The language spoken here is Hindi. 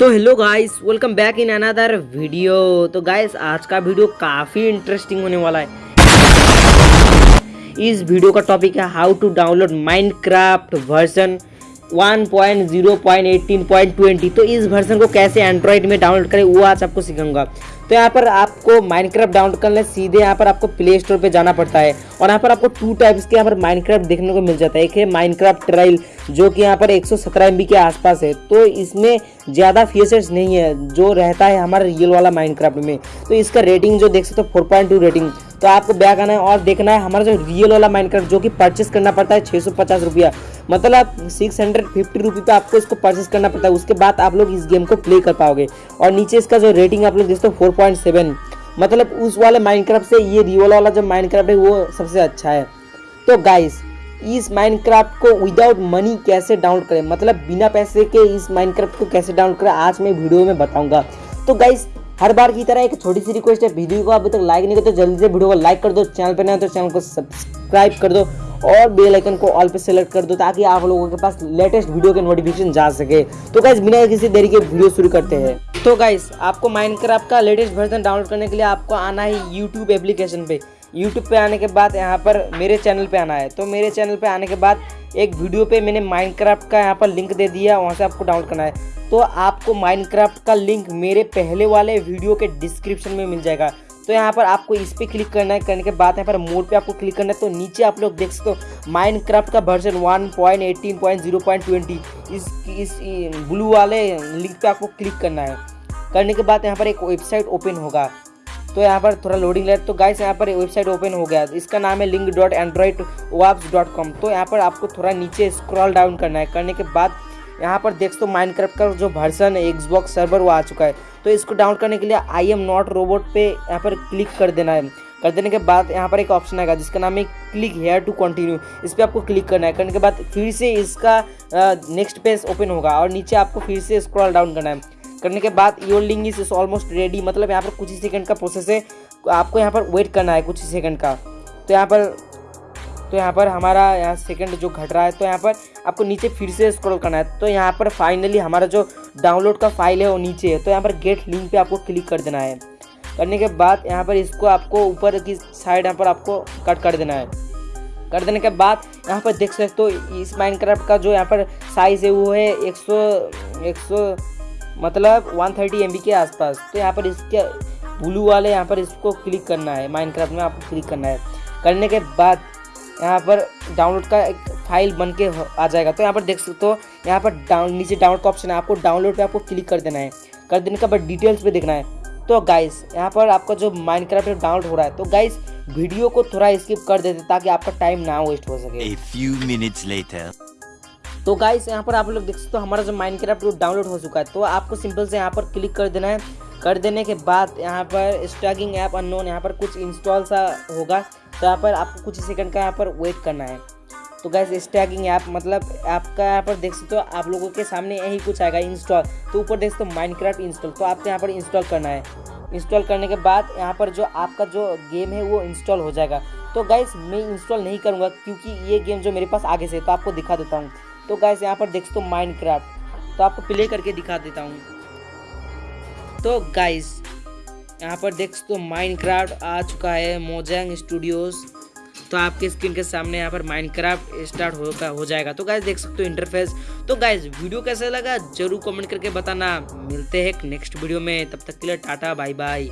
तो hello guys welcome back in another video तो गाइस आज का वीडियो काफ़ी इंटरेस्टिंग होने वाला है। इस वीडियो का टॉपिक है how to download Minecraft version 1.0.18.20 तो इस वर्जन को कैसे एंड्रॉइड में डाउनलोड करें, वो आज आपको सिखाऊँगा। तो यहाँ पर आपको माइनक्राफ्ट डाउनलोड करने सीधे यहाँ पर आपको प्ले स्टोर पे जाना पड़ता है। और यहाँ पर आपको टू टाइप्स के यहाँ पर माइनक्राफ्ट देखने को मिल जाता है। एक है माइनक्राफ्ट ट्रायल जो कि यहाँ पर 117 सौ के आसपास है। तो इसमें ज़्यादा फीचर्स नहीं है, जो रहता है हमारा रियल वाला माइनक्राफ्ट में। तो इसका रेटिंग जो देख सकते हो फोर रेटिंग तो आपको बैक आना है और देखना है हमारा जो रियल वाला माइनक्राफ्ट जो कि परचेस करना पड़ता है छः सौ पचास रुपया। मतलब सिक्स हंड्रेड फिफ्टी रुपी पे आपको इसको परचेस करना पड़ता है। उसके बाद आप लोग इस गेम को प्ले कर पाओगे। और नीचे इसका जो रेटिंग आप लोग देखते हो फोर पॉइंट सेवन मतलब उस वाले माइनक्राफ्ट से ये रियल वाला जो माइनक्राफ्ट है, वो सबसे अच्छा है। तो गाइस इस माइनक्राफ्ट को विदाउट मनी कैसे डाउनलोड करें? मतलब बिना पैसे के इस माइनक्राफ्ट को कैसे डाउनलोड करें? आज मैं वीडियो में बताऊँगा। तो गाइस हर बार की तरह एक छोटी सी रिक्वेस्ट है। वीडियो को अभी तक लाइक नहीं करते तो जल्दी से वीडियो को लाइक कर दो चैनल पर नहीं तो चैनल को सब्सक्राइब कर दो और बेल आइकन को ऑल पे सेलेक्ट कर दो ताकि आप लोगों के पास लेटेस्ट वीडियो के नोटिफिकेशन जा सके। तो गाइज़ बिना किसी देरी के वीडियो शुरू करते हैं। तो गाइज़ आपको माइनक्राफ्ट का लेटेस्ट वर्जन डाउनलोड करने के लिए आपको आना है यूट्यूब एप्लीकेशन पे। यूट्यूब पे आने के बाद यहाँ पर मेरे चैनल पे आना है। तो मेरे चैनल पे आने के बाद एक वीडियो पे मैंने माइनक्राफ्ट का यहाँ पर लिंक दे दिया, वहाँ से आपको डाउनलोड करना है। तो आपको माइनक्राफ्ट का लिंक मेरे पहले वाले वीडियो के डिस्क्रिप्शन में मिल जाएगा। तो यहाँ पर आपको इस पर क्लिक करना है। करने के बाद यहाँ पर मोड पे आपको क्लिक करना है। तो नीचे आप लोग देख सकते हो माइनक्राफ्ट का वर्जन 1.18.0.20 इस इस ब्लू वाले लिंक पे आपको क्लिक करना है। करने के बाद यहाँ पर एक वेबसाइट ओपन होगा। तो यहाँ पर थोड़ा लोडिंग ले तो गाइस यहाँ पर वेबसाइट ओपन हो गया। इसका नाम है link dot android waps dot com तो यहाँ पर आपको थोड़ा नीचे स्क्रॉल डाउन करना है। करने के बाद यहाँ पर देख तो माइनक्राफ्ट का जो वर्जन है एक्सबॉक्स सर्वर वो आ चुका है। तो इसको डाउन करने के लिए आई एम नॉट रोबोट पे यहाँ पर क्लिक कर देना है। कर देने के बाद यहाँ पर एक ऑप्शन आएगा, जिसका नाम है क्लिक हेयर टू कंटिन्यू इस पर आपको क्लिक करना है। करने के बाद फिर से इसका नेक्स्ट पेज ओपन होगा और नीचे आपको फिर से स्क्रॉल डाउन करना है। करने के बाद लिंक इज़ ऑलमोस्ट रेडी मतलब यहाँ पर कुछ ही सेकंड का प्रोसेस है आपको यहाँ पर वेट करना है कुछ ही सेकंड का तो यहाँ पर तो यहाँ पर हमारा यहाँ सेकंड जो घट रहा है तो यहाँ पर आपको नीचे फिर से स्क्रॉल करना है तो यहाँ पर फाइनली हमारा जो डाउनलोड का फ़ाइल है वो नीचे है तो यहाँ पर गेट लिंक पे आपको क्लिक कर देना है करने के बाद यहाँ पर इसको आपको ऊपर की साइड यहाँ पर आपको कट कर देना है कर देने के बाद यहाँ पर देख सकते हो इस माइनक्राफ्ट का जो यहाँ पर साइज़ है वो है एक सौ एक सौ मतलब वन थर्टी एम के आसपास। तो यहाँ पर इसके ब्लू वाले यहाँ पर इसको क्लिक करना है। माइनक्राफ्ट में आपको क्लिक करना है। करने के बाद यहाँ पर डाउनलोड का एक फ़ाइल बन के आ जाएगा। तो यहाँ पर देख सकते हो, यहाँ पर डाउन नीचे डाउनलोड का ऑप्शन है। आपको डाउनलोड पे आपको क्लिक कर देना है। कर देने के बाद डिटेल्स पे देखना है। तो गाइस यहाँ पर आपका जो माइनक्राफ्ट डाउनलोड हो रहा है तो गाइस वीडियो को थोड़ा स्किप कर देते ताकि आपका टाइम ना वेस्ट हो सके। A few minutes later. तो गाइस यहाँ पर आप लोग देख सकते हो हमारा जो माइंड माइनक्राफ्ट डाउनलोड हो चुका है। तो आपको सिंपल से यहाँ पर क्लिक कर देना है। कर देने के बाद यहाँ पर स्टैगिंग ऐप अननोन यहाँ पर कुछ इंस्टॉल सा होगा। तो यहाँ पर आपको कुछ सेकंड का यहाँ पर वेट करना है। तो गैस स्टैगिंग ऐप मतलब आपका यहाँ पर देख सकते हो आप लोगों के सामने यही कुछ आएगा इंस्टॉल तो ऊपर देख सकते हो माइनक्राफ्ट इंस्टॉल तो आपको यहाँ पर इंस्टॉल करना है। इंस्टॉल करने के बाद यहाँ पर जो आपका जो गेम है वो इंस्टॉल हो जाएगा। तो गैस मैं इंस्टॉल नहीं करूँगा क्योंकि ये गेम जो मेरे पास आगे से तो आपको दिखा देता हूँ। तो गैस यहाँ पर देख सकते हो माइनक्राफ्ट तो आपको प्ले करके दिखा देता हूँ। तो गाइस यहाँ पर देख सकते हो माइनक्राफ्ट आ चुका है मोजैंग स्टूडियोज़ तो आपके स्क्रीन के सामने यहाँ पर माइनक्राफ्ट स्टार्ट होगा हो जाएगा। तो गाइज़ देख सकते हो इंटरफेस तो गाइज़ वीडियो कैसा लगा? ज़रूर कमेंट करके बताना। मिलते हैं नेक्स्ट वीडियो में। तब तक के लिए टाटा बाय बाय